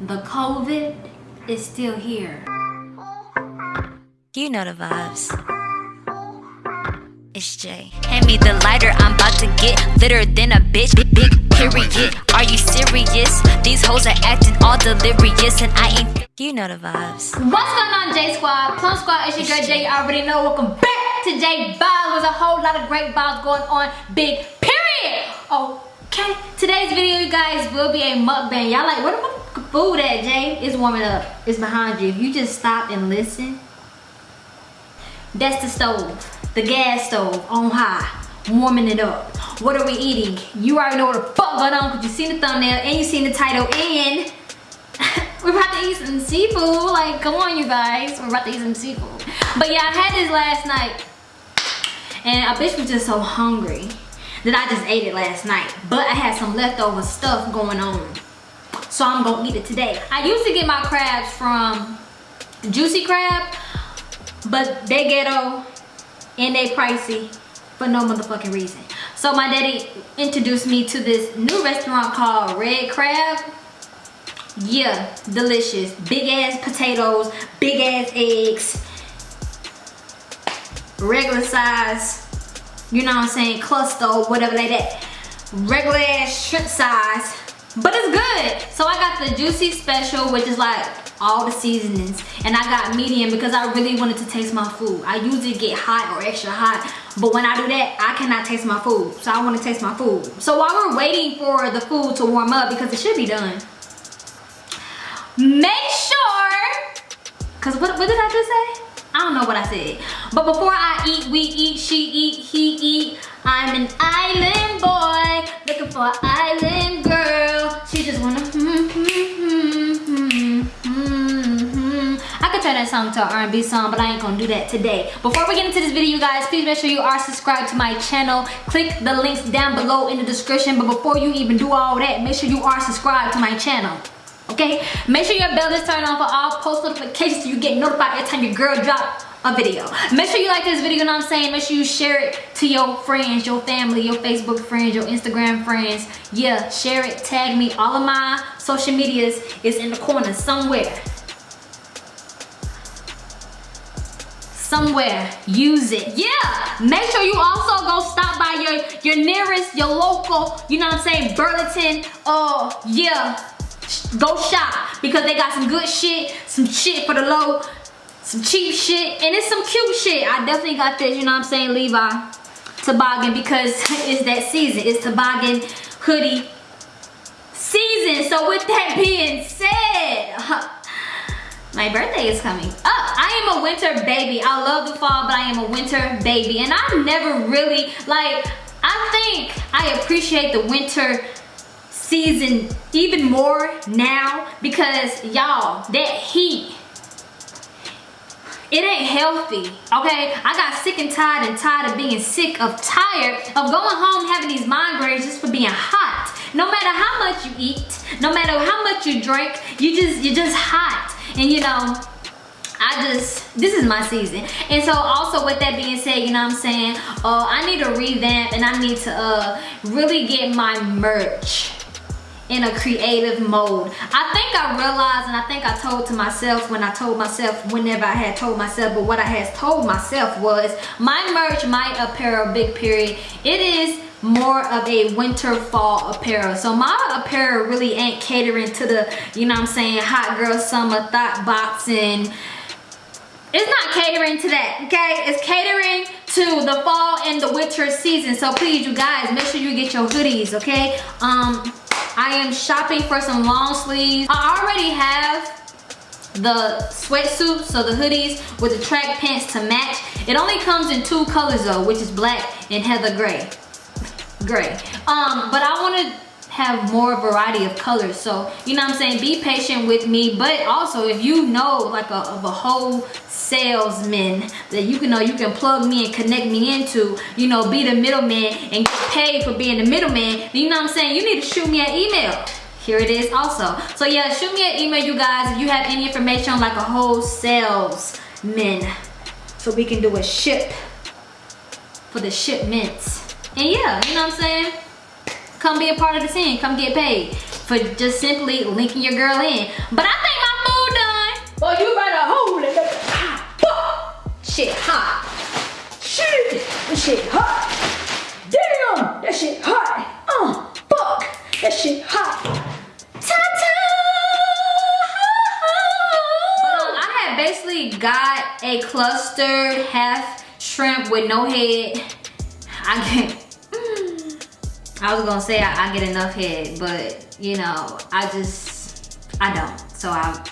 the COVID is still here. You know the vibes. It's Jay. Hand me the lighter, I'm about to get litter than a bitch. Big, period. Are you serious? These hoes are acting all delirious, and I ain't. You know the vibes. What's going on, J Squad? Plum Squad, it's your girl Jay. You already know. Welcome back to J Vibes. There's a whole lot of great vibes going on. Big period. Okay. Today's video, you guys, will be a mukbang. Y'all like, where the food that Jay? It's warming up. It's behind you. If you just stop and listen, that's the stove. The gas stove on high. Warming it up. What are we eating? You already know what the fuck going on because you seen the thumbnail and you seen the title and we're about to eat some seafood. Like, come on, you guys. We're about to eat some seafood. But yeah, I had this last night. And a bitch was just so hungry that I just ate it last night. But I had some leftover stuff going on. So I'm gonna eat it today. I used to get my crabs from Juicy Crab. But they ghetto and they pricey for no motherfucking reason. So my daddy introduced me to this new restaurant called Red Crab. Yeah, delicious. Big ass potatoes, big ass eggs, regular size, you know what I'm saying, cluster, whatever like that. Regular ass shrimp size, but it's good. So I got the juicy special, which is like all the seasonings and I got medium because I really wanted to taste my food. I usually get hot or extra hot but when I do that I cannot taste my food so I want to taste my food. So while we're waiting for the food to warm up because it should be done make sure because what, what did I just say? I don't know what I said but before I eat we eat she eat he eat I'm an island boy looking for an island girl she just wanna hmm, hmm, hmm, I could turn that song to an R&B song, but I ain't gonna do that today. Before we get into this video, you guys, please make sure you are subscribed to my channel. Click the links down below in the description. But before you even do all that, make sure you are subscribed to my channel. Okay? Make sure your bell is turned on for all post notifications so you get notified every time your girl drop a video. Make sure you like this video, you know what I'm saying? Make sure you share it to your friends, your family, your Facebook friends, your Instagram friends. Yeah, share it, tag me. All of my social medias is in the corner somewhere. somewhere use it yeah make sure you also go stop by your your nearest your local you know what i'm saying burlington oh uh, yeah go shop because they got some good shit some shit for the low some cheap shit and it's some cute shit i definitely got this you know what i'm saying levi toboggan because it's that season it's toboggan hoodie season so with that being said my birthday is coming up. I am a winter baby. I love the fall, but I am a winter baby. And I never really, like, I think I appreciate the winter season even more now because y'all, that heat, it ain't healthy, okay? I got sick and tired and tired of being sick of tired of going home having these migraines just for being hot. No matter how much you eat, no matter how much you drink, you just, you're just hot. And you know, I just, this is my season. And so also with that being said, you know what I'm saying? Uh, I need to revamp and I need to uh, really get my merch in a creative mode. I think I realized and I think I told to myself when I told myself whenever I had told myself but what I had told myself was my merch, my apparel, big period, it is more of a winter fall apparel. So my apparel really ain't catering to the you know i'm saying hot girl summer thought boxing. It's not catering to that okay? It's catering to the fall and the winter season. So please you guys make sure you get your hoodies okay? Um i am shopping for some long sleeves i already have the sweatsuit so the hoodies with the track pants to match it only comes in two colors though which is black and heather gray gray. Um, but I want to have more variety of colors. So, you know what I'm saying? Be patient with me. But also, if you know like a, of a whole salesman that you can know you can plug me and connect me into, you know, be the middleman and get paid for being the middleman, you know what I'm saying? You need to shoot me an email here it is also so yeah shoot me an email you guys if you have any information on like a whole salesman so we can do a ship for the shipments and yeah, you know what I'm saying? Come be a part of the team come get paid. for just simply linking your girl in. But I think my food done. Shit hot. Shit, this shit hot. Damn, that shit hot. Uh, fuck, that shit hot. Ta-ta! But, um, I had basically got a clustered half shrimp with no head. I can't. I was gonna say I, I get enough head, but you know, I just, I don't. So I,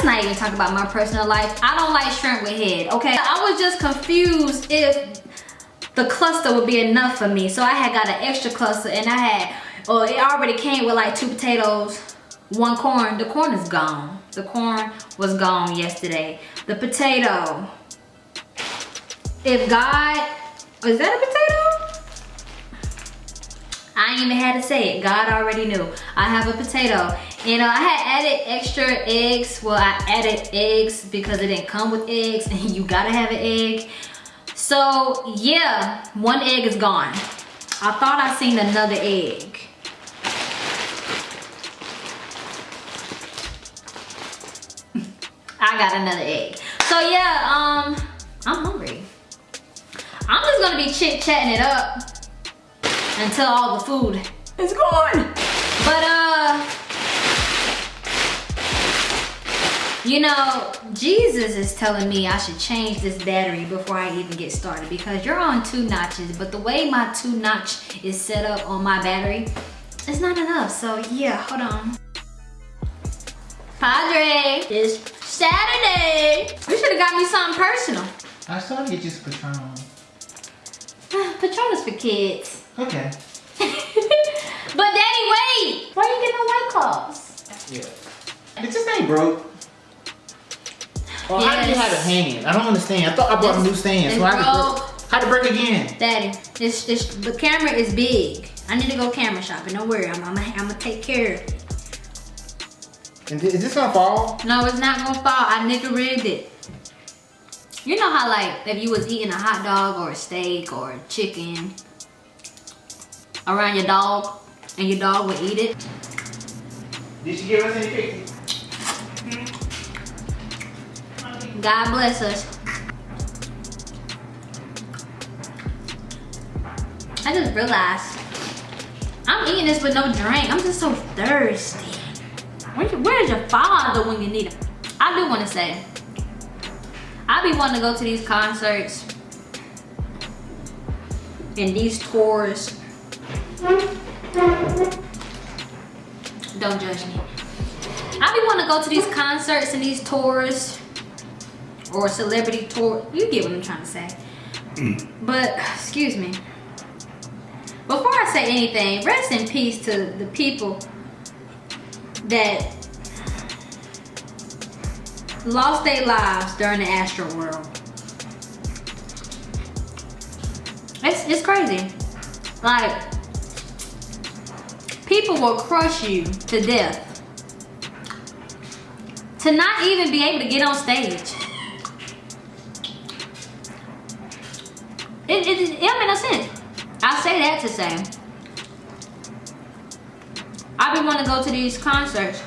let's not even talk about my personal life. I don't like shrimp with head, okay? I was just confused if the cluster would be enough for me. So I had got an extra cluster and I had, oh, it already came with like two potatoes, one corn. The corn is gone. The corn was gone yesterday. The potato, if God, is that a potato? I ain't even had to say it. God already knew. I have a potato. You know, I had added extra eggs. Well, I added eggs because it didn't come with eggs and you gotta have an egg. So yeah, one egg is gone. I thought I seen another egg. I got another egg. So yeah, um, I'm hungry. I'm just gonna be chit-chatting it up until all the food is gone. But uh, you know, Jesus is telling me I should change this battery before I even get started because you're on two notches, but the way my two notch is set up on my battery, it's not enough. So yeah, hold on. Padre, it's Saturday. You should have got me something personal. I still to get you some Patron. Ah, Patron is for kids. Okay. but daddy, wait! Why you getting no white claws? Yeah. It's just ain't broke. Well, how did you have it hanging? I don't understand. I thought I bought a new stand, so I had to break, had to break again. Daddy, this, this, the camera is big. I need to go camera shopping. Don't worry, I'm, I'm, I'm gonna take care of it. And th- is this gonna fall? No, it's not gonna fall. I nigga rigged it. You know how like if you was eating a hot dog or a steak or a chicken around your dog and your dog would eat it? Did she give us any pictures? God bless us. I just realized I'm eating this with no drink. I'm just so thirsty. Where, where's your father when you need him? I do want to say, I be wanting to go to these concerts and these tours. Don't judge me. I be wanting to go to these concerts and these tours or celebrity tour. You get what I'm trying to say. Mm. But, excuse me. Before I say anything, rest in peace to the people that lost their lives during the Astro World. It's, it's crazy. Like, people will crush you to death to not even be able to get on stage. It, it, it no sense. I say that to say, I've been wanting to go to these concerts,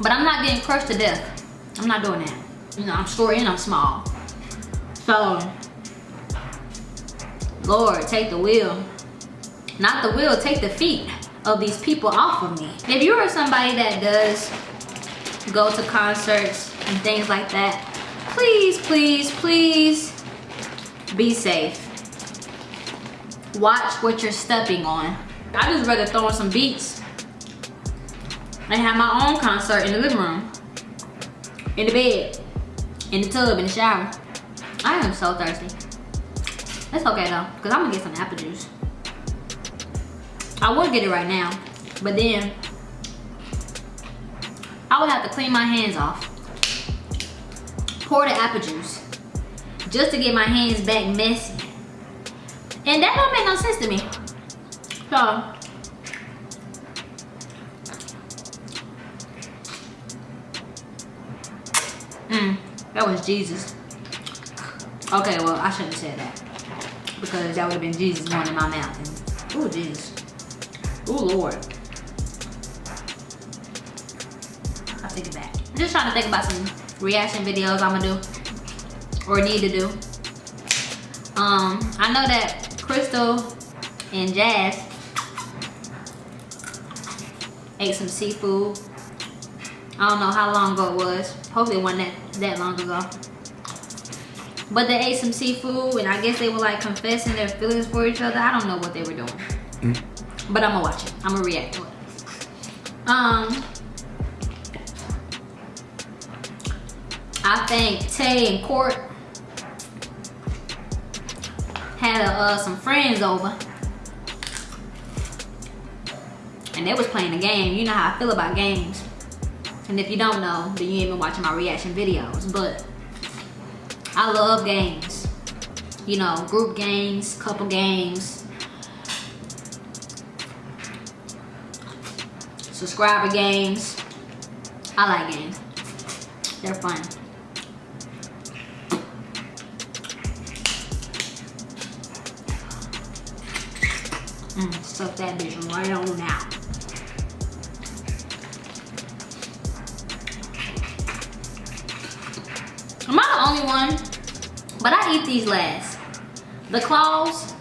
but I'm not getting crushed to death. I'm not doing that. You know, I'm short and I'm small. So, Lord, take the wheel. Not the wheel, take the feet of these people off of me. If you are somebody that does go to concerts and things like that, please, please, please be safe. Watch what you're stepping on. I just rather throw on some beats and have my own concert in the living room, in the bed, in the tub, in the shower. I am so thirsty. It's okay though, because I'm gonna get some apple juice. I would get it right now, but then I would have to clean my hands off. Pour the apple juice just to get my hands back messy. And that don't make no sense to me. So, mm, that was Jesus. Okay, well, I shouldn't have said that. Because that would have been Jesus going in my mouth. Ooh, Jesus. Oh Lord. I'll take it back. I'm just trying to think about some reaction videos I'm gonna do or need to do. Um, I know that Crystal and Jazz ate some seafood. I don't know how long ago it was. Hopefully it wasn't that, that long ago. But they ate some seafood and I guess they were like confessing their feelings for each other. I don't know what they were doing. Mm. But I'm gonna watch it. I'm gonna react to it. Um, I think Tay and Court had uh, some friends over. And they was playing a game. You know how I feel about games. And if you don't know, then you ain't been watching my reaction videos. But I love games. You know, group games, couple games. Subscriber games. I like games. They're fun. Mm, stuff that bitch right on out. Am I the only one? But I eat these last. The claws.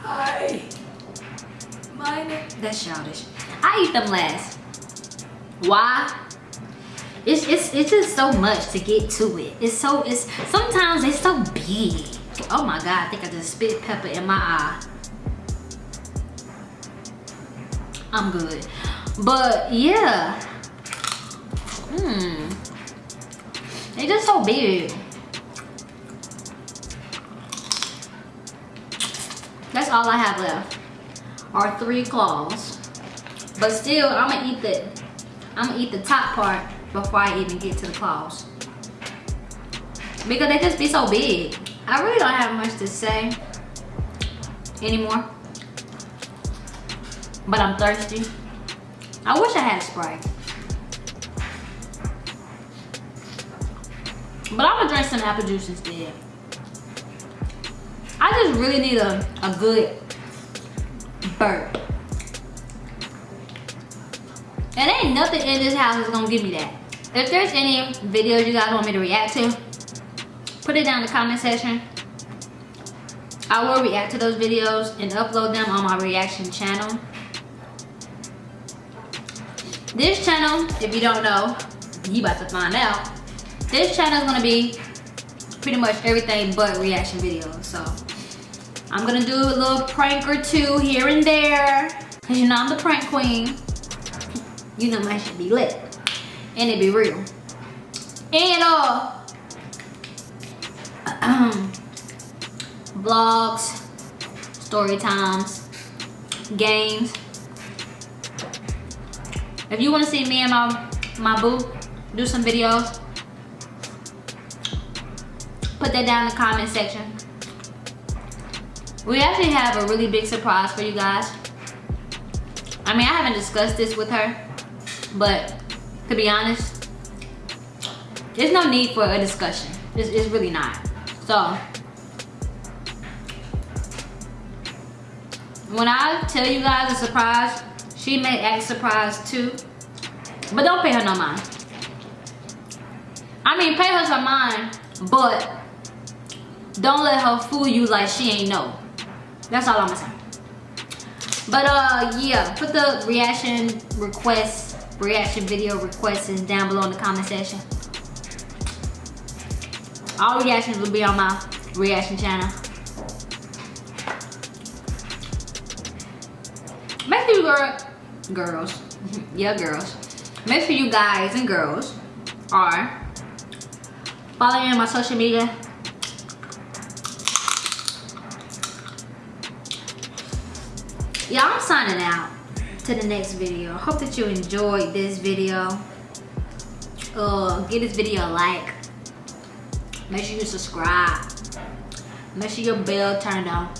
Hi. Mine. That's childish. I eat them last. Why? It's, it's, it's just so much to get to it. It's so, it's, sometimes it's so big. Oh my God, I think I just spit pepper in my eye. I'm good. But yeah. Hmm. They're just so big. That's all I have left. Are three claws. But still, I'm gonna eat the I'm gonna eat the top part before I even get to the claws. Because they just be so big. I really don't have much to say anymore. But I'm thirsty. I wish I had a Sprite. But I'm gonna drink some apple juice instead. I just really need a, a good burp. And ain't nothing in this house is gonna give me that. If there's any videos you guys want me to react to, put it down in the comment section. I will react to those videos and upload them on my reaction channel. This channel, if you don't know, you about to find out. This channel is gonna be pretty much everything but reaction videos. So I'm gonna do a little prank or two here and there. Cause you know I'm the prank queen. You know my shit be lit. And it be real. And uh vlogs, story times, games. If you want to see me and my, my boo do some videos, put that down in the comment section. We actually have a really big surprise for you guys. I mean, I haven't discussed this with her, but to be honest, there's no need for a discussion. It's, it's really not. So, when I tell you guys a surprise, she may act surprised too. But don't pay her no mind. I mean, pay her some mind, but don't let her fool you like she ain't know. That's all I'm gonna say. But uh, yeah, put the reaction requests, reaction video requests down below in the comment section. All reactions will be on my reaction channel. Make sure you girl, girls, yeah girls, make sure you guys and girls are following my social media. Yeah, I'm signing out to the next video. Hope that you enjoyed this video. Uh, give this video a like. Make sure you subscribe. Make sure your bell turned on.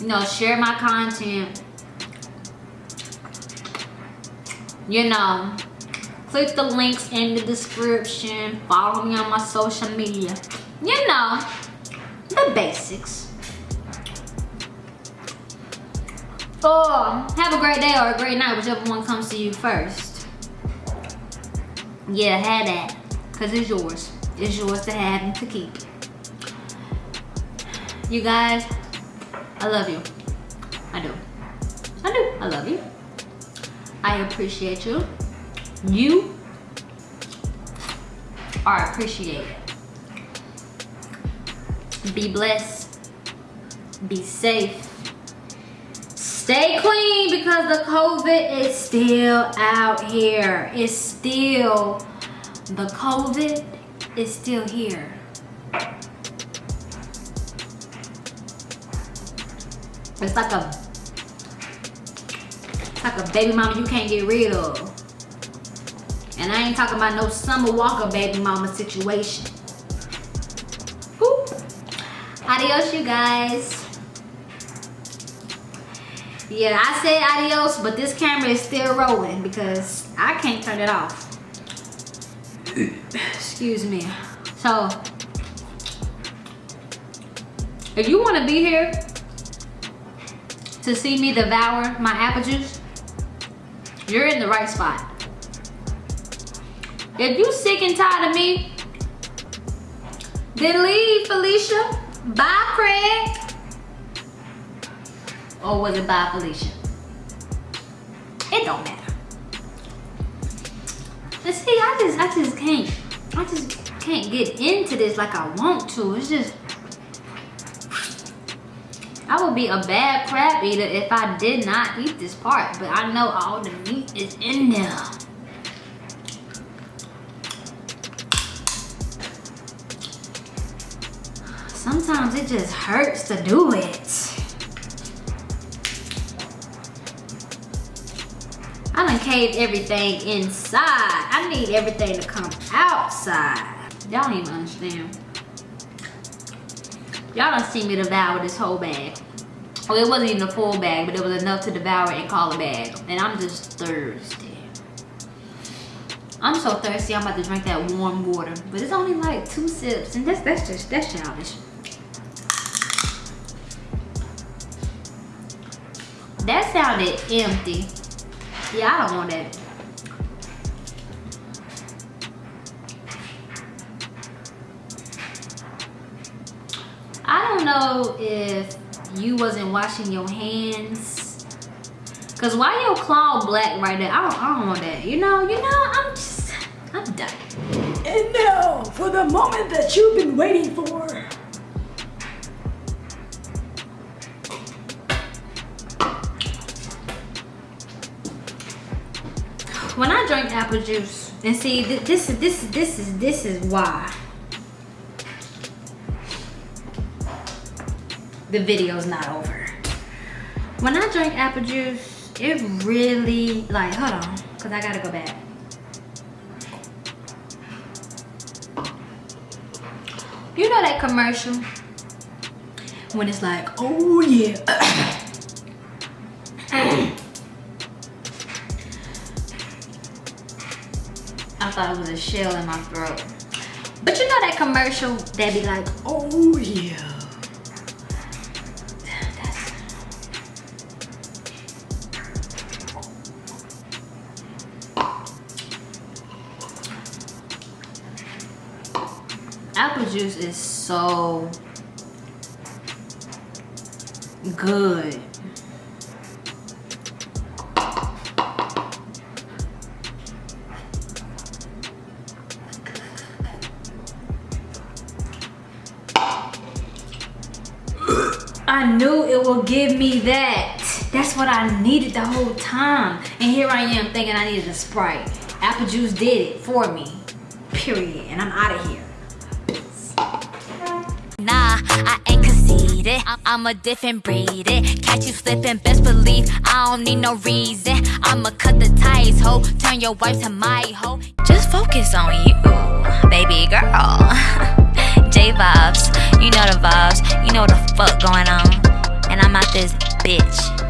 You know, share my content. You know, click the links in the description. Follow me on my social media. You know, the basics. Or have a great day or a great night, whichever one comes to you first. Yeah, have that. Cause it's yours. It's yours to have and to keep. You guys, I love you. I do. I do. I love you. I appreciate you. You are appreciated. Be blessed. Be safe. Stay clean because the COVID is still out here. It's still, the COVID is still here. It's like a, it's like a baby mama you can't get rid of. And I ain't talking about no Summer Walker baby mama situation. Adios, you guys. Yeah, I said adios, but this camera is still rolling because I can't turn it off. Excuse me. So, if you want to be here to see me devour my apple juice, you're in the right spot. If you sick and tired of me, then leave, Felicia. Bye, Craig. Or was it bye, Felicia? It don't matter. But see, I just, I just can't, I just can't get into this like I want to. It's just, I would be a bad crab eater if I did not eat this part, but I know all the meat is in there. Sometimes it just hurts to do it. I done caved everything inside. I need everything to come outside. Y'all don't even understand. Y'all done see me devour this whole bag. Well, it wasn't even a full bag, but it was enough to devour and call a bag. And I'm just thirsty. I'm so thirsty, I'm about to drink that warm water. But it's only like two sips, and that's that's just that's childish. That sounded empty. Yeah, I don't want that. I don't know if you wasn't washing your hands. Cause why your claw black right there? I don't, I don't want that. You know, you know, I'm just, I'm done. And now for the moment that you've been waiting for. Drink apple juice, and see, th this is this is this is this is why the video's not over. When I drink apple juice, it really like hold on, cause I gotta go back. You know that commercial when it's like, oh yeah. I thought it was a shell in my throat. But you know that commercial that be like, oh yeah. Apple juice is so good. I knew it would give me that. That's what I needed the whole time. And here I am thinking I needed a Sprite. Apple juice did it for me. Period. And I'm out of here. Nah, I ain't conceited. I'm a different breed. It. Catch you slipping, best believe I don't need no reason. I'ma cut the ties, ho. Turn your wife to my hoe. Just focus on you, baby girl. J vibes, you know the vibes, you know what the fuck going on. And I'm out this bitch.